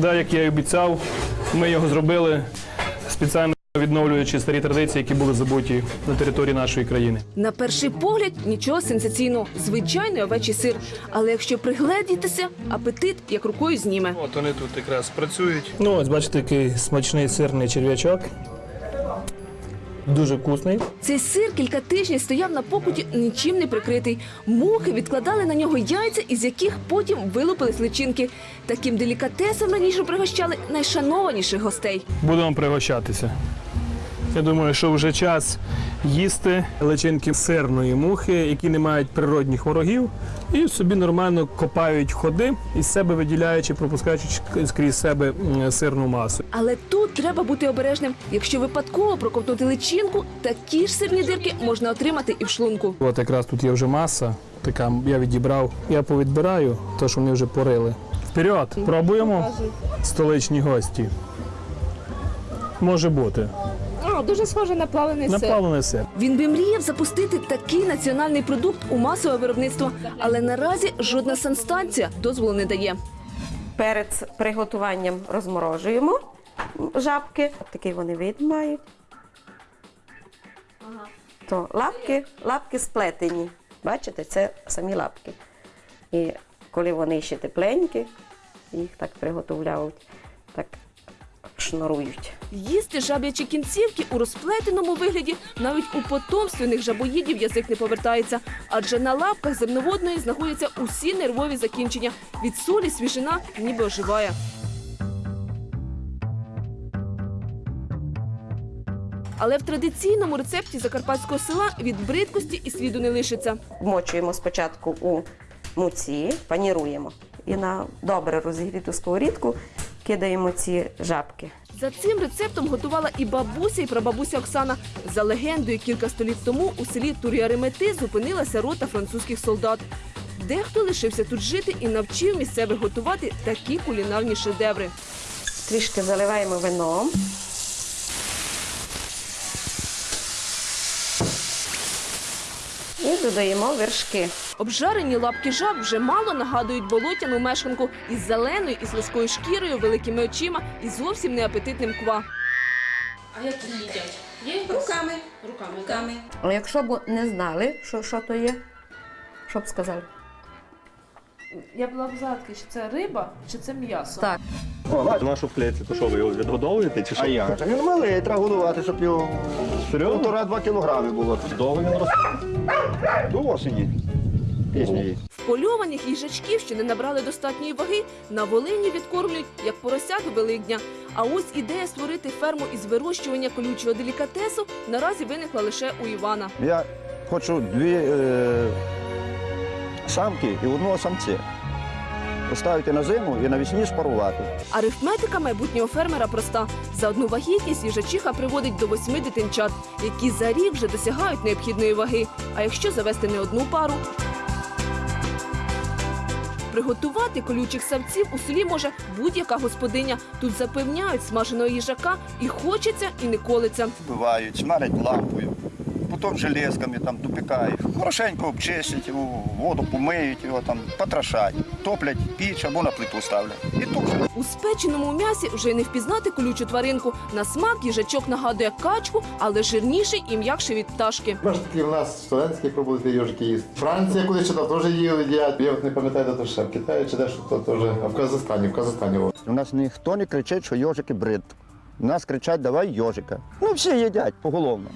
Да, як я і обіцяв, ми його зробили спеціально відновлюючи старі традиції, які були забуті на території нашої країни. На перший погляд нічого сенсаційного, звичайний овечий сир. Але якщо пригледітися, апетит як рукою зніме. От вони тут якраз працюють. Ну, ось бачите, який смачний сирний черв'ячок. Дуже вкусний. Цей сир кілька тижнів стояв на покуті нічим не прикритий. Мухи відкладали на нього яйця, із яких потім вилупились личинки. Таким делікатесом раніше пригощали найшанованіших гостей. Будемо пригощатися. Я думаю, що вже час їсти личинки сирної мухи, які не мають природних ворогів, і собі нормально копають ходи із себе виділяючи, пропускаючи скрізь себе сирну масу. Але тут треба бути обережним. Якщо випадково проковтнути личинку, такі ж сирні дирки можна отримати і в шлунку. От якраз тут є вже маса, така я відібрав. Я повідбираю, то що вони вже порили. Вперед, пробуємо столичні гості. Може бути. Дуже схоже на плавлений Наплавлений сир. Він би мріяв запустити такий національний продукт у масове виробництво, але наразі жодна санстанція дозволу не дає. Перед приготуванням розморожуємо жабки. Такий вони вид мають. То лапки, лапки сплетені. Бачите, це самі лапки. І коли вони ще тепленькі, їх так приготовляють, так шнурують. Їсти жаб'ячі кінцівки у розплетеному вигляді навіть у потомственних жабоїдів язик не повертається, адже на лапках земноводної знаходяться усі нервові закінчення. Від солі свіжина ніби оживає. Але в традиційному рецепті закарпатського села від бридкості і сліду не лишиться. Вмочуємо спочатку у муці, паніруємо. І на добре розігріту сковорідку кидаємо ці жабки. За цим рецептом готувала і бабуся, і прабабуся Оксана. За легендою, кілька століть тому у селі Тур'яремети зупинилася рота французьких солдат. Дехто лишився тут жити і навчив місцевих готувати такі кулінарні шедеври. Трішки заливаємо вином. Додаємо вершки. Обжарені лапки жаб вже мало нагадують болотяну мешканку із зеленою і слизькою шкірою, великими очима і зовсім неапетитним ква. А як їх їдять? Є? Руками. Руками. Руками. Якщо б не знали, що, що то є, що б сказали? Я була б загадки, чи це риба, чи це м'ясо. Так. Нашу в клетці, то що ви його відгодовуєте чи що? А як? же? Він малий, треба годувати, щоб його півтора-два кілограми було. Довго він росте. До осені. Пісні є. Впольованих їжачків, що не набрали достатньої ваги, на Волині відкормлюють як поросят до Великдня. А ось ідея створити ферму із вирощування колючого делікатесу наразі виникла лише у Івана. Я хочу дві е, самки і одного самця. Поставити на зиму і навесні спарувати. Арифметика майбутнього фермера проста. За одну вагітність їжачиха приводить до восьми дитинчат, які за рік вже досягають необхідної ваги. А якщо завести не одну пару. Приготувати колючих савців у селі може будь-яка господиня. Тут запевняють смаженого їжака і хочеться, і не колиться. Вбивають, смалять лампою, потім железками там допікають. Хорошенько обчистять воду помиють його, там, потрошать, топлять піч або на плиту ставлять. І тушать. У спеченому м'ясі вже й не впізнати колючу тваринку. На смак їжачок нагадує качку, але жирніший і м'якший від пташки. Бачите, такі в нас студентські пробують йожики їсти. Франція куди читав, теж їли, їдять. Я от не пам'ятаю, де то ще в Китаї чи де що то теж. В Казахстані, в Казахстані. У нас ніхто не кричить, що йожики брид. У нас кричать, давай йожика. Ну всі їдять поголовно.